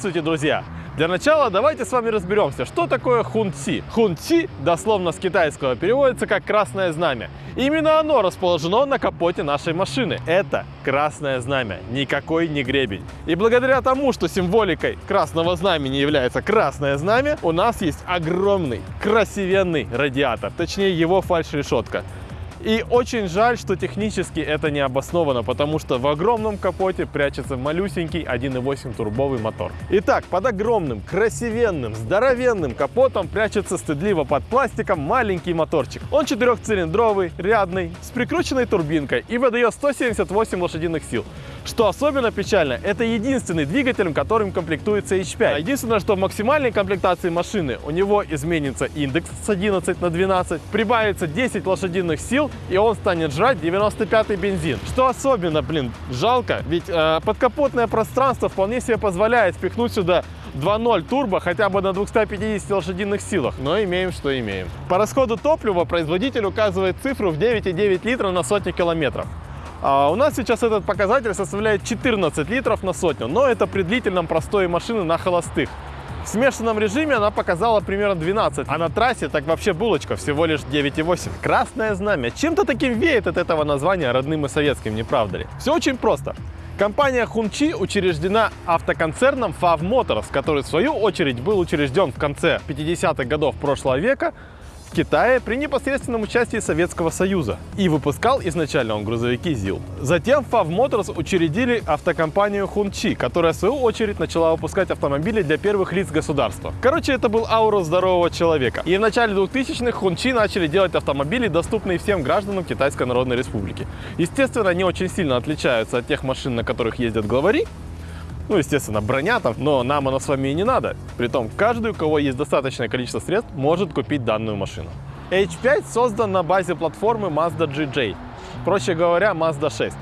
Здравствуйте, друзья! Для начала давайте с вами разберемся, что такое хунци. Хунци дословно с китайского переводится как «красное знамя». Именно оно расположено на капоте нашей машины. Это красное знамя, никакой не гребень. И благодаря тому, что символикой красного знамени является красное знамя, у нас есть огромный, красивенный радиатор, точнее его фальш-решетка. И очень жаль, что технически это не обосновано, потому что в огромном капоте прячется малюсенький 1.8 турбовый мотор. Итак, под огромным, красивенным, здоровенным капотом прячется стыдливо под пластиком маленький моторчик. Он четырехцилиндровый, рядный, с прикрученной турбинкой и выдает 178 лошадиных сил. Что особенно печально, это единственный двигатель, которым комплектуется H5. Единственное, что в максимальной комплектации машины у него изменится индекс с 11 на 12, прибавится 10 лошадиных сил, и он станет жрать 95-й бензин. Что особенно, блин, жалко, ведь э, подкапотное пространство вполне себе позволяет впихнуть сюда 2.0 турбо хотя бы на 250 лошадиных силах, но имеем, что имеем. По расходу топлива производитель указывает цифру в 9,9 литра на сотню километров. А у нас сейчас этот показатель составляет 14 литров на сотню, но это при длительном простое машины на холостых. В смешанном режиме она показала примерно 12, а на трассе так вообще булочка, всего лишь 9,8. Красное знамя. Чем-то таким веет от этого названия родным и советским, не правда ли? Все очень просто. Компания Хунчи учреждена автоконцерном FAV Motors, который в свою очередь был учрежден в конце 50-х годов прошлого века в Китае при непосредственном участии Советского Союза. И выпускал изначально он грузовики ЗИЛ. Затем FAV Motors учредили автокомпанию Хунчи, которая в свою очередь начала выпускать автомобили для первых лиц государства. Короче, это был аура здорового человека. И в начале 2000-х Хунчи начали делать автомобили, доступные всем гражданам Китайской Народной Республики. Естественно, они очень сильно отличаются от тех машин, на которых ездят главари, ну, естественно, броня там, но нам она с вами и не надо. Притом, каждый, у кого есть достаточное количество средств, может купить данную машину. H5 создан на базе платформы Mazda GJ, проще говоря, Mazda 6.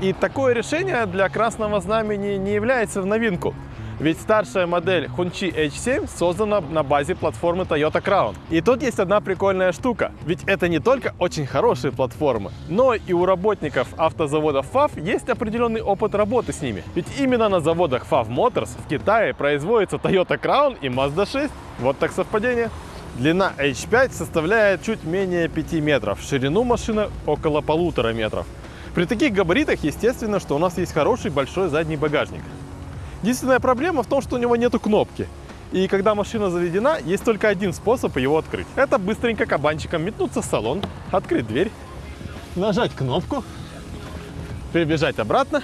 И такое решение для красного знамени не является в новинку. Ведь старшая модель Hongqi H7 создана на базе платформы Toyota Crown. И тут есть одна прикольная штука. Ведь это не только очень хорошие платформы, но и у работников автозаводов FAV есть определенный опыт работы с ними. Ведь именно на заводах FAV Motors в Китае производится Toyota Crown и Mazda 6. Вот так совпадение. Длина H5 составляет чуть менее 5 метров, ширину машины около полутора метров. При таких габаритах, естественно, что у нас есть хороший большой задний багажник. Единственная проблема в том, что у него нету кнопки. И когда машина заведена, есть только один способ его открыть. Это быстренько кабанчиком метнуться в салон, открыть дверь, нажать кнопку, прибежать обратно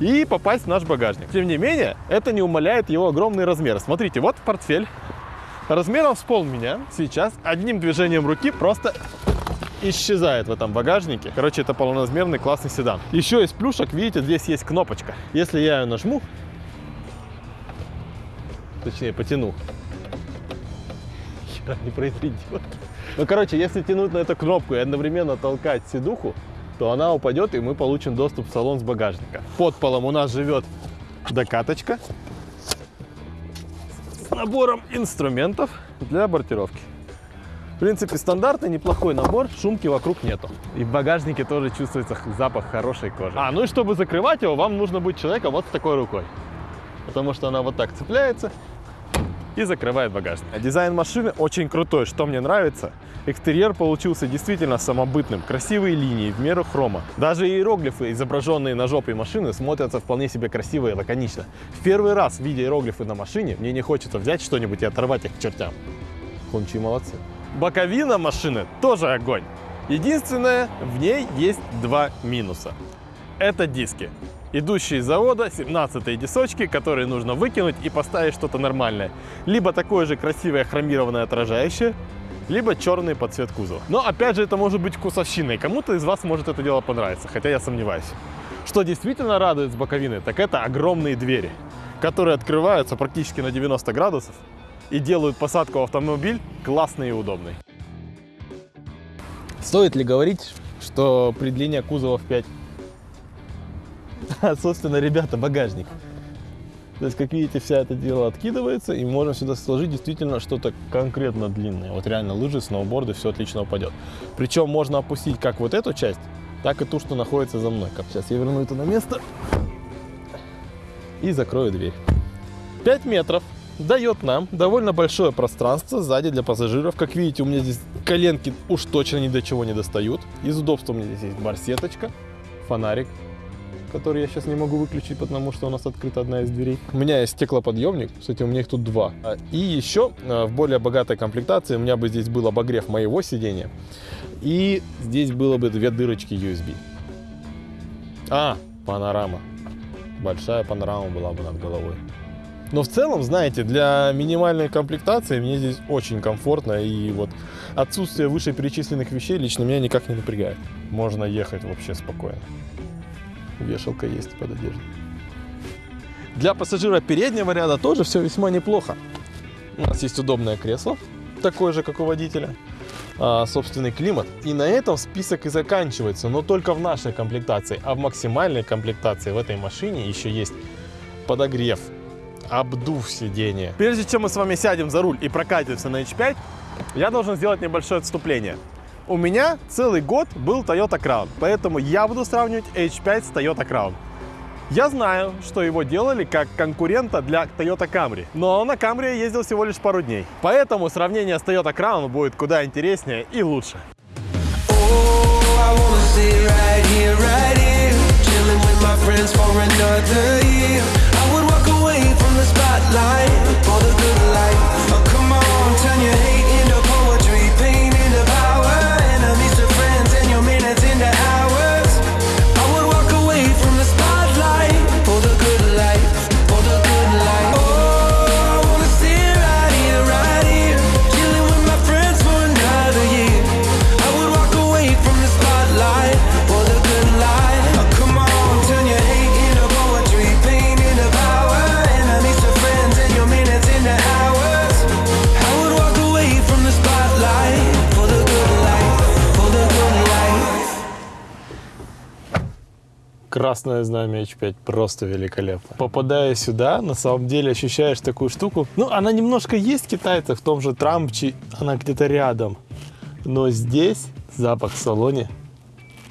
и попасть в наш багажник. Тем не менее, это не умаляет его огромный размер. Смотрите, вот портфель размером с пол меня сейчас одним движением руки просто исчезает в этом багажнике. Короче, это полноразмерный классный седан. Еще из плюшек, видите, здесь есть кнопочка. Если я ее нажму, точнее потяну, хера не произведет. Ну, короче, если тянуть на эту кнопку и одновременно толкать седуху, то она упадет, и мы получим доступ в салон с багажника. Под полом у нас живет докаточка с набором инструментов для бортировки. В принципе, стандартный, неплохой набор, шумки вокруг нету. И в багажнике тоже чувствуется запах хорошей кожи. А, ну и чтобы закрывать его, вам нужно быть человеком вот с такой рукой. Потому что она вот так цепляется и закрывает багажник. Дизайн машины очень крутой, что мне нравится. Экстерьер получился действительно самобытным, красивые линии, в меру хрома. Даже иероглифы, изображенные на жопе машины, смотрятся вполне себе красиво и лаконично. В первый раз, видя иероглифы на машине, мне не хочется взять что-нибудь и оторвать их к чертям. Хунчи молодцы. Боковина машины тоже огонь. Единственное, в ней есть два минуса. Это диски. Идущие из завода 17 дисочки, которые нужно выкинуть и поставить что-то нормальное. Либо такое же красивое хромированное отражающее, либо черный под цвет кузова. Но опять же это может быть вкусовщиной. Кому-то из вас может это дело понравиться, хотя я сомневаюсь. Что действительно радует с боковины, так это огромные двери, которые открываются практически на 90 градусов и делают посадку в автомобиль классной и удобной. Стоит ли говорить, что при длине кузова в 5? Собственно, ребята, багажник. То есть, как видите, вся это дело откидывается, и можно сюда сложить действительно что-то конкретно длинное. Вот реально лыжи, сноуборды, все отлично упадет. Причем можно опустить как вот эту часть, так и ту, что находится за мной. Сейчас я верну это на место и закрою дверь. 5 метров дает нам довольно большое пространство сзади для пассажиров. Как видите, у меня здесь коленки уж точно ни до чего не достают. Из удобства у меня здесь есть барсеточка, фонарик, который я сейчас не могу выключить, потому что у нас открыта одна из дверей. У меня есть стеклоподъемник, кстати, у меня их тут два. А, И еще э, в более богатой комплектации у меня бы здесь был обогрев моего сидения. И здесь было бы две дырочки USB. А, панорама. Большая панорама была бы над головой. Но в целом, знаете, для минимальной комплектации мне здесь очень комфортно. И вот отсутствие вышеперечисленных вещей лично меня никак не напрягает. Можно ехать вообще спокойно. Вешалка есть под одеждой. Для пассажира переднего ряда тоже все весьма неплохо. У нас есть удобное кресло, такое же, как у водителя. а, собственный климат. И на этом список и заканчивается, но только в нашей комплектации. А в максимальной комплектации в этой машине еще есть подогрев, обдув сидения. Прежде чем мы с вами сядем за руль и прокатимся на H5, я должен сделать небольшое отступление. У меня целый год был Toyota Crown, поэтому я буду сравнивать H5 с Toyota Crown. Я знаю, что его делали как конкурента для Toyota Camry, но на Camry ездил всего лишь пару дней. Поэтому сравнение с Toyota Crown будет куда интереснее и лучше. Oh. Oh, come Красное знамя H5 просто великолепно. Попадая сюда, на самом деле ощущаешь такую штуку. Ну, она немножко есть китайца в том же Трампче, она где-то рядом. Но здесь запах в салоне.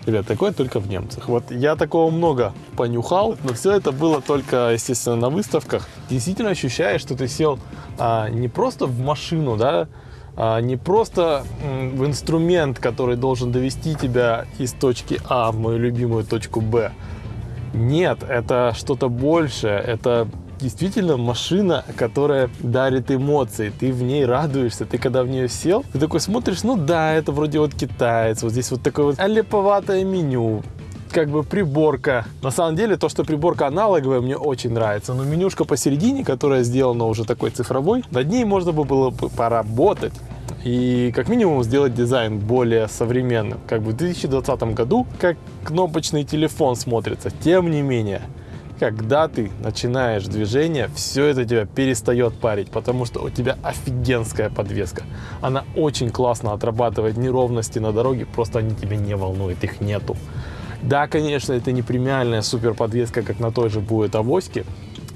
Ребят, такое только в немцах. Вот я такого много понюхал, но все это было только, естественно, на выставках. Действительно ощущаешь, что ты сел а, не просто в машину, да, а, не просто в инструмент, который должен довести тебя из точки А в мою любимую точку Б. Нет, это что-то большее. Это действительно машина, которая дарит эмоции. Ты в ней радуешься. Ты когда в нее сел, ты такой смотришь, ну да, это вроде вот китаец. Вот здесь вот такое вот леповатое меню как бы приборка. На самом деле, то, что приборка аналоговая, мне очень нравится. Но менюшка посередине, которая сделана уже такой цифровой, над ней можно бы было бы поработать. И как минимум сделать дизайн более современным. Как бы в 2020 году, как кнопочный телефон смотрится. Тем не менее, когда ты начинаешь движение, все это тебя перестает парить, потому что у тебя офигенская подвеска. Она очень классно отрабатывает неровности на дороге, просто они тебя не волнуют, их нету. Да, конечно, это не премиальная супер подвеска, как на той же будет авоське,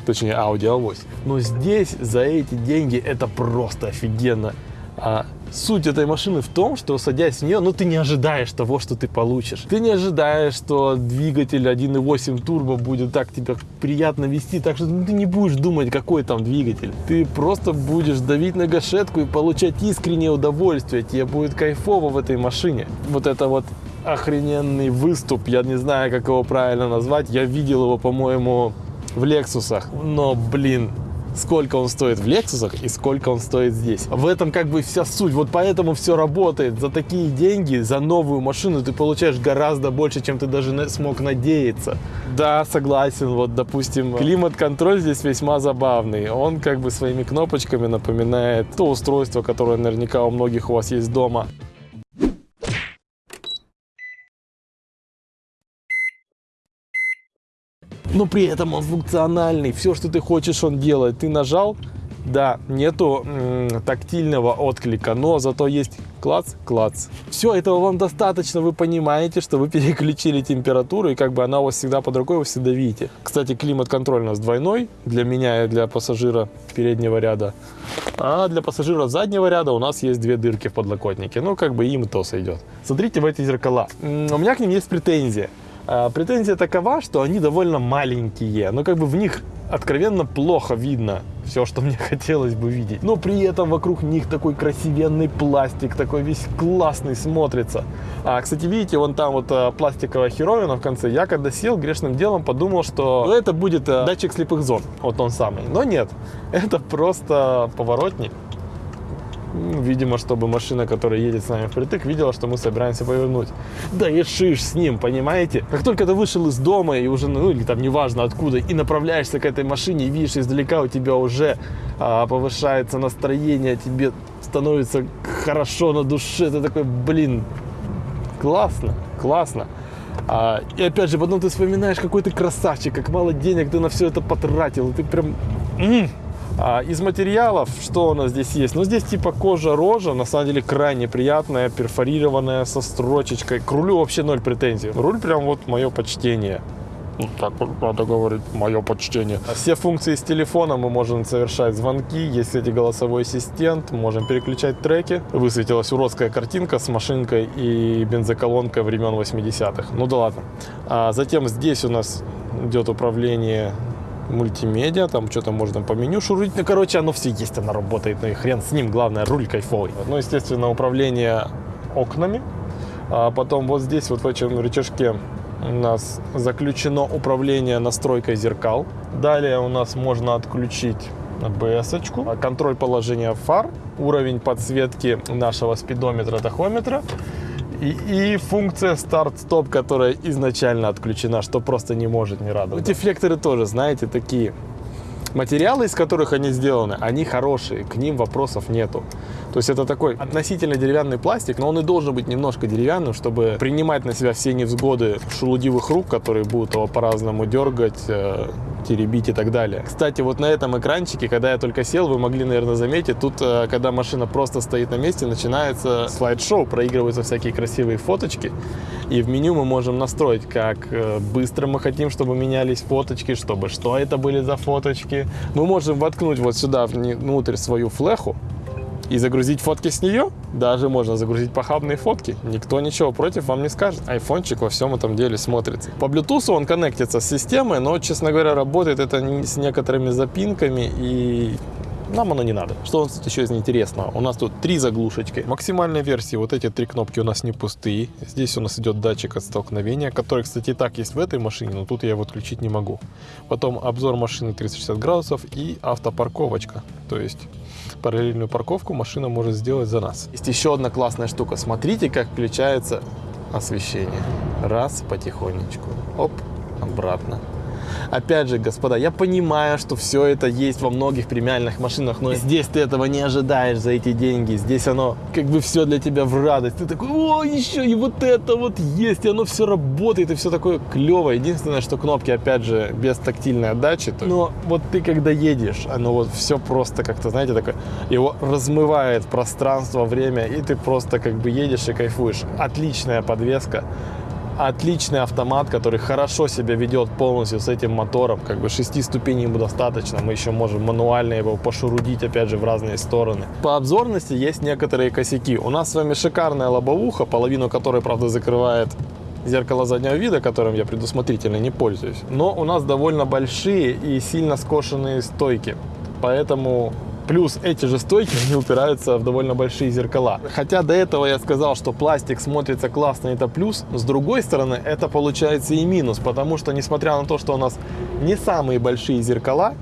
точнее Audi A8. Но здесь за эти деньги это просто офигенно. А Суть этой машины в том, что садясь в нее, ну ты не ожидаешь того, что ты получишь. Ты не ожидаешь, что двигатель 1.8 турбо будет так тебя приятно вести, так что ну, ты не будешь думать, какой там двигатель. Ты просто будешь давить на гашетку и получать искреннее удовольствие. Тебе будет кайфово в этой машине. Вот это вот охрененный выступ, я не знаю, как его правильно назвать. Я видел его, по-моему, в Лексусах. Но, блин, сколько он стоит в Лексусах и сколько он стоит здесь. В этом как бы вся суть. Вот поэтому все работает. За такие деньги, за новую машину ты получаешь гораздо больше, чем ты даже смог надеяться. Да, согласен. Вот, допустим, климат-контроль здесь весьма забавный. Он как бы своими кнопочками напоминает то устройство, которое наверняка у многих у вас есть дома. Но при этом он функциональный. Все, что ты хочешь, он делает. Ты нажал, да, нету тактильного отклика, но зато есть клац, клац. Все, этого вам достаточно, вы понимаете, что вы переключили температуру, и как бы она у вас всегда под рукой, вы всегда видите. Кстати, климат-контроль у нас двойной, для меня и для пассажира переднего ряда. А для пассажира заднего ряда у нас есть две дырки в подлокотнике. Ну, как бы им то сойдет. Смотрите в эти зеркала. У меня к ним есть претензия. А, претензия такова, что они довольно маленькие, но как бы в них откровенно плохо видно все, что мне хотелось бы видеть. Но при этом вокруг них такой красивенный пластик, такой весь классный смотрится. А, кстати, видите, вон там вот а, пластиковая херовина в конце. Я когда сел, грешным делом подумал, что ну, это будет а, датчик слепых зон, вот он самый. Но нет, это просто поворотник Видимо, чтобы машина, которая едет с нами впритык, видела, что мы собираемся повернуть. Да и шиш с ним, понимаете? Как только ты вышел из дома и уже, ну или там неважно откуда, и направляешься к этой машине, и видишь издалека у тебя уже а, повышается настроение, тебе становится хорошо на душе, ты такой, блин, классно, классно. А, и опять же, потом ты вспоминаешь, какой ты красавчик, как мало денег ты на все это потратил, и ты прям... А из материалов, что у нас здесь есть? Ну, здесь типа кожа-рожа, на самом деле крайне приятная, перфорированная, со строчечкой. К рулю вообще ноль претензий. Руль прям вот мое почтение. Ну, так надо говорить, мое почтение. Все функции с телефона мы можем совершать звонки, есть, кстати, голосовой ассистент, можем переключать треки. Высветилась уродская картинка с машинкой и бензоколонкой времен 80-х. Ну да ладно. А затем здесь у нас идет управление мультимедиа, там что-то можно по меню шурить. Ну, короче, оно все есть, оно работает, ну и хрен с ним, главное, руль кайфовый. Ну, естественно, управление окнами. А потом вот здесь, вот в этом рычажке у нас заключено управление настройкой зеркал. Далее у нас можно отключить ABS-очку, контроль положения фар, уровень подсветки нашего спидометра, тахометра и, и функция старт-стоп, которая изначально отключена, что просто не может не радовать. Эти флекторы тоже, знаете, такие Материалы, из которых они сделаны, они хорошие, к ним вопросов нету. То есть это такой относительно деревянный пластик, но он и должен быть немножко деревянным, чтобы принимать на себя все невзгоды шелудивых рук, которые будут его по-разному дергать, э, теребить и так далее. Кстати, вот на этом экранчике, когда я только сел, вы могли, наверное, заметить, тут, э, когда машина просто стоит на месте, начинается слайд-шоу, проигрываются всякие красивые фоточки, и в меню мы можем настроить, как э, быстро мы хотим, чтобы менялись фоточки, чтобы что это были за фоточки. Мы можем воткнуть вот сюда внутрь свою флеху, и загрузить фотки с нее. Даже можно загрузить похабные фотки. Никто ничего против вам не скажет. Айфончик во всем этом деле смотрится. По Bluetooth он коннектится с системой, но, честно говоря, работает это с некоторыми запинками и нам оно не надо. Что у нас тут еще из интересного? У нас тут три заглушечки. В максимальной версии вот эти три кнопки у нас не пустые. Здесь у нас идет датчик от столкновения, который, кстати, и так есть в этой машине, но тут я его отключить не могу. Потом обзор машины 360 градусов и автопарковочка. То есть параллельную парковку машина может сделать за нас. Есть еще одна классная штука. Смотрите, как включается освещение. Раз, потихонечку. Оп, обратно. Опять же, господа, я понимаю, что все это есть во многих премиальных машинах, но здесь ты этого не ожидаешь за эти деньги. Здесь оно как бы все для тебя в радость. Ты такой, о, еще и вот это вот есть, и оно все работает, и все такое клевое. Единственное, что кнопки, опять же, без тактильной отдачи. Но вот ты когда едешь, оно вот все просто как-то, знаете, такое, его размывает пространство, время, и ты просто как бы едешь и кайфуешь. Отличная подвеска отличный автомат, который хорошо себя ведет полностью с этим мотором. Как бы шести ступеней ему достаточно. Мы еще можем мануально его пошурудить, опять же, в разные стороны. По обзорности есть некоторые косяки. У нас с вами шикарная лобовуха, половину которой, правда, закрывает зеркало заднего вида, которым я предусмотрительно не пользуюсь. Но у нас довольно большие и сильно скошенные стойки. Поэтому Плюс эти же стойки, они упираются в довольно большие зеркала. Хотя до этого я сказал, что пластик смотрится классно, это плюс. С другой стороны, это получается и минус, потому что, несмотря на то, что у нас не самые большие зеркала,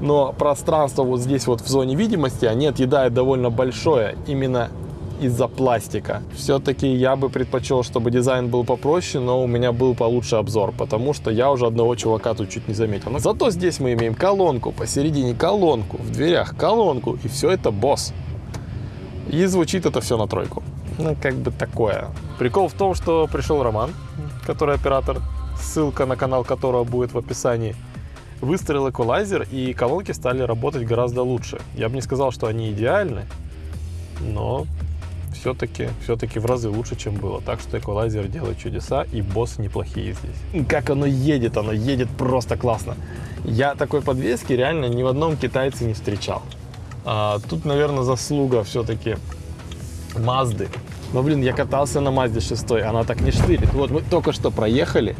но пространство вот здесь вот в зоне видимости, они отъедают довольно большое. Именно из-за пластика. Все-таки я бы предпочел, чтобы дизайн был попроще, но у меня был получше обзор, потому что я уже одного чувака тут чуть не заметил. Зато здесь мы имеем колонку, посередине колонку, в дверях колонку, и все это босс. И звучит это все на тройку. Ну, как бы такое. Прикол в том, что пришел Роман, который оператор, ссылка на канал которого будет в описании. Выстроил эквалайзер, и колонки стали работать гораздо лучше. Я бы не сказал, что они идеальны, но все-таки все-таки в разы лучше, чем было. Так что эквалайзер делает чудеса, и боссы неплохие здесь. Как оно едет, оно едет просто классно. Я такой подвески реально ни в одном китайце не встречал. А, тут, наверное, заслуга все-таки Мазды. Но, блин, я катался на Мазде 6, она так не штырит. Вот мы только что проехали,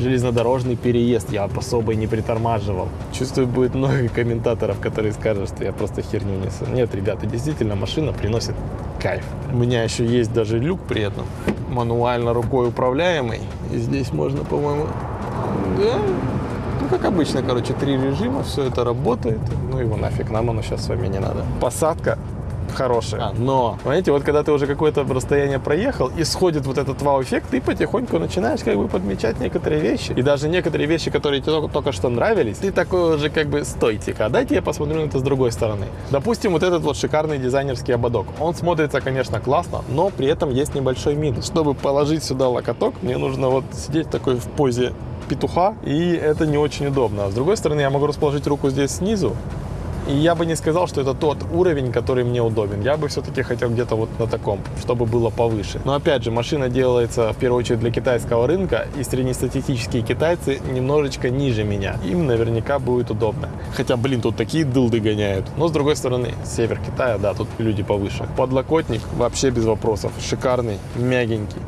железнодорожный переезд. Я особо и не притормаживал. Чувствую, будет много комментаторов, которые скажут, что я просто херню несу. Нет, ребята, действительно, машина приносит кайф. У меня еще есть даже люк при этом. Мануально рукой управляемый. И здесь можно, по-моему... Да, ну, как обычно, короче, три режима, все это работает. Ну его нафиг, нам оно сейчас с вами не надо. Посадка хорошие. А, но, понимаете, вот когда ты уже какое-то расстояние проехал, и сходит вот этот вау-эффект, ты потихоньку начинаешь как бы подмечать некоторые вещи. И даже некоторые вещи, которые тебе только, только что нравились, ты такой уже как бы, стойте-ка, дайте я посмотрю на это с другой стороны. Допустим, вот этот вот шикарный дизайнерский ободок. Он смотрится, конечно, классно, но при этом есть небольшой минус. Чтобы положить сюда локоток, мне нужно вот сидеть такой в позе петуха, и это не очень удобно. А с другой стороны, я могу расположить руку здесь снизу, и я бы не сказал, что это тот уровень, который мне удобен. Я бы все-таки хотел где-то вот на таком, чтобы было повыше. Но опять же, машина делается в первую очередь для китайского рынка, и среднестатистические китайцы немножечко ниже меня. Им наверняка будет удобно. Хотя, блин, тут такие дылды гоняют. Но с другой стороны, север Китая, да, тут люди повыше. Подлокотник вообще без вопросов. Шикарный, мягенький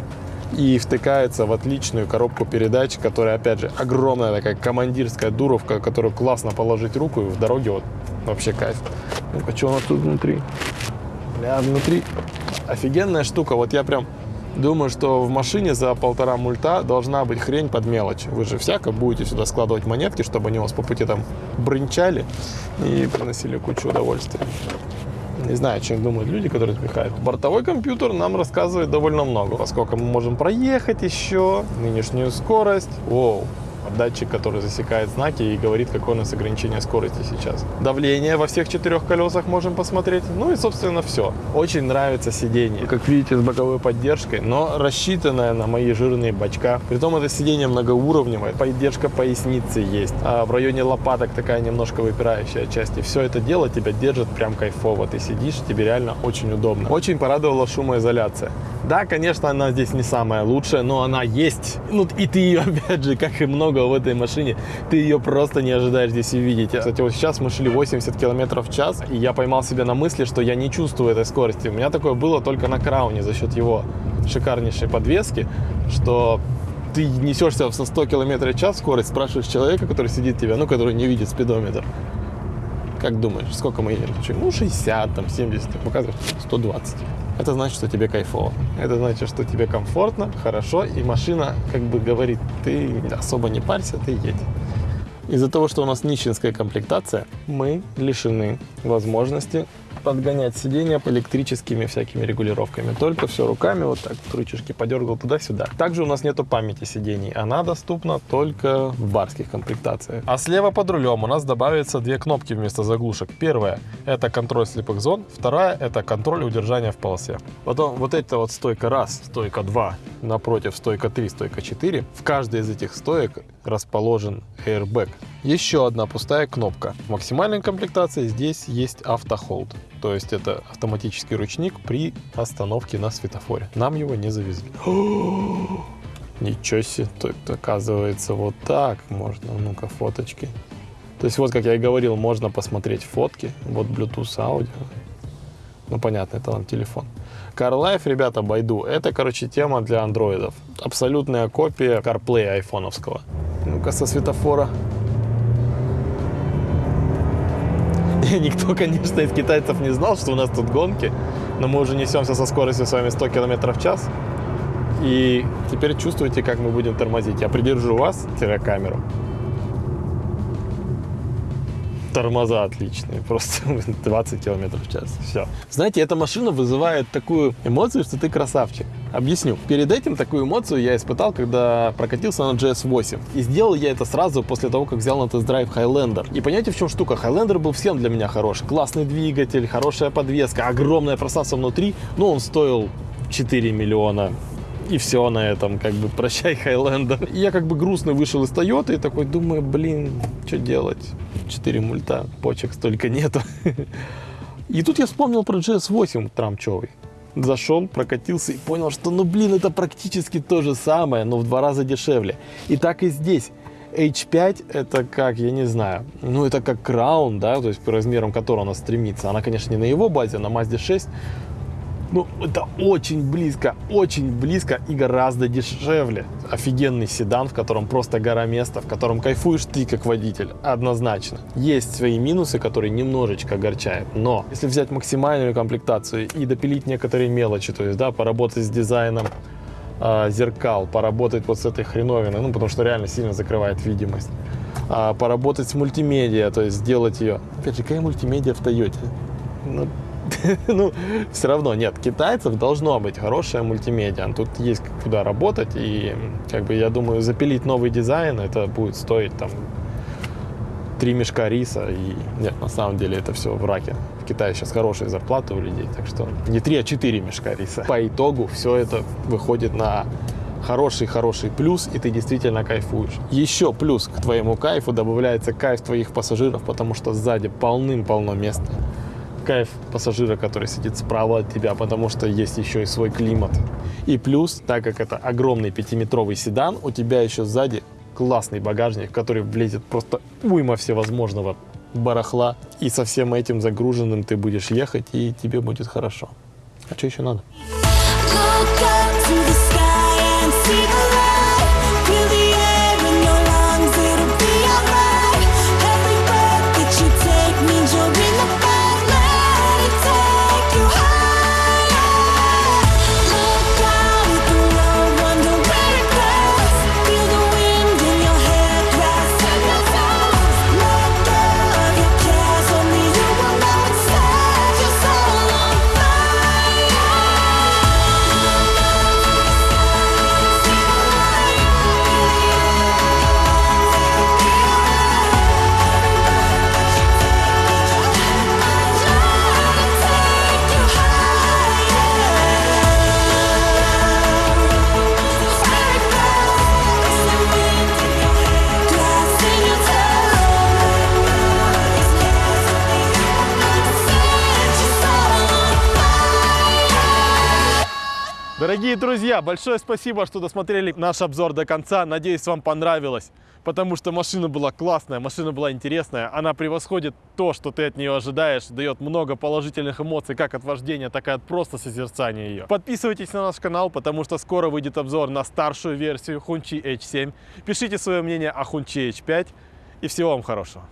и втыкается в отличную коробку передач, которая, опять же, огромная такая командирская дуровка, которую классно положить руку и в дороге вот Вообще кайф. Ну-ка, что у нас тут внутри? Бля, внутри офигенная штука. Вот я прям думаю, что в машине за полтора мульта должна быть хрень под мелочь. Вы же всяко будете сюда складывать монетки, чтобы они у вас по пути там брынчали и приносили кучу удовольствия. Не знаю, чем думают люди, которые отдыхают. Бортовой компьютер нам рассказывает довольно много. Поскольку мы можем проехать еще, нынешнюю скорость. Воу, датчик, который засекает знаки и говорит, какое у нас ограничение скорости сейчас. Давление во всех четырех колесах можем посмотреть. Ну и, собственно, все. Очень нравится сиденье. Как видите, с боковой поддержкой, но рассчитанное на мои жирные бачка. Притом это сиденье многоуровневое. Поддержка поясницы есть. А в районе лопаток такая немножко выпирающая часть. И все это дело тебя держит прям кайфово. Ты сидишь, тебе реально очень удобно. Очень порадовала шумоизоляция. Да, конечно, она здесь не самая лучшая, но она есть. Ну и ты ее, опять же, как и много в этой машине, ты ее просто не ожидаешь здесь увидеть. Кстати, вот сейчас мы шли 80 км в час, и я поймал себя на мысли, что я не чувствую этой скорости. У меня такое было только на Крауне за счет его шикарнейшей подвески, что ты несешься со 100 км в час скорость, спрашиваешь человека, который сидит тебя, ну, который не видит спидометр. Как думаешь, сколько мы едем? Ну, 60, там, 70, показывает 120 это значит, что тебе кайфово. Это значит, что тебе комфортно, хорошо, и машина как бы говорит, ты особо не парься, ты едь. Из-за того, что у нас нищенская комплектация, мы лишены возможности подгонять сиденья электрическими всякими регулировками. Только все руками, вот так, рычажки подергал туда-сюда. Также у нас нету памяти сидений. Она доступна только в барских комплектациях. А слева под рулем у нас добавится две кнопки вместо заглушек. Первая – это контроль слепых зон. Вторая – это контроль удержания в полосе. Потом вот эта вот стойка раз, стойка 2, напротив стойка 3, стойка 4. В каждой из этих стоек расположен airbag. Еще одна пустая кнопка. В максимальной комплектации здесь есть автохолд. То есть это автоматический ручник при остановке на светофоре. Нам его не завезли. Ничего себе, тут оказывается вот так можно. Ну-ка, фоточки. То есть вот, как я и говорил, можно посмотреть фотки. Вот Bluetooth аудио. Ну, понятно, это вам телефон. CarLife, ребята, Байду, это, короче, тема для андроидов. Абсолютная копия CarPlay айфоновского. Ну-ка, со светофора. Никто, конечно, из китайцев не знал, что у нас тут гонки, но мы уже несемся со скоростью с вами 100 км в час. И теперь чувствуете, как мы будем тормозить. Я придержу вас, камеру. Тормоза отличные, просто 20 км в час. Все. Знаете, эта машина вызывает такую эмоцию, что ты красавчик. Объясню. Перед этим такую эмоцию я испытал, когда прокатился на GS8. И сделал я это сразу после того, как взял на тест-драйв Highlander. И понимаете, в чем штука? Highlander был всем для меня хорош. Классный двигатель, хорошая подвеска, огромное пространство внутри. Но он стоил 4 миллиона и все на этом, как бы, прощай, Хайлендер. Я как бы грустно вышел из Тойоты и такой думаю, блин, что делать? 4 мульта, почек столько нету. И тут я вспомнил про GS8 трамчевый. Зашел, прокатился и понял, что, ну блин, это практически то же самое, но в два раза дешевле. И так и здесь. H5 это как, я не знаю, ну это как Crown, да, то есть по размерам которого она стремится. Она, конечно, не на его базе, на Mazda 6, ну, это очень близко, очень близко и гораздо дешевле. Офигенный седан, в котором просто гора места, в котором кайфуешь ты как водитель, однозначно. Есть свои минусы, которые немножечко огорчают, но если взять максимальную комплектацию и допилить некоторые мелочи, то есть, да, поработать с дизайном э, зеркал, поработать вот с этой хреновиной, ну, потому что реально сильно закрывает видимость, э, поработать с мультимедиа, то есть сделать ее. Опять же, какая мультимедиа в Тойоте? Ну, ну, все равно, нет, китайцев должно быть хорошая мультимедиа. Тут есть куда работать, и, как бы, я думаю, запилить новый дизайн, это будет стоить, там, три мешка риса, и нет, на самом деле это все в раке. В Китае сейчас хорошие зарплаты у людей, так что не три, а четыре мешка риса. По итогу все это выходит на хороший-хороший плюс, и ты действительно кайфуешь. Еще плюс к твоему кайфу добавляется кайф твоих пассажиров, потому что сзади полным-полно места кайф пассажира, который сидит справа от тебя, потому что есть еще и свой климат. И плюс, так как это огромный пятиметровый седан, у тебя еще сзади классный багажник, в который влезет просто уйма всевозможного барахла. И со всем этим загруженным ты будешь ехать, и тебе будет хорошо. А что еще надо? Дорогие друзья, большое спасибо, что досмотрели наш обзор до конца. Надеюсь, вам понравилось, потому что машина была классная, машина была интересная. Она превосходит то, что ты от нее ожидаешь, дает много положительных эмоций, как от вождения, так и от просто созерцания ее. Подписывайтесь на наш канал, потому что скоро выйдет обзор на старшую версию Хунчи H7. Пишите свое мнение о Хунчи H5 и всего вам хорошего.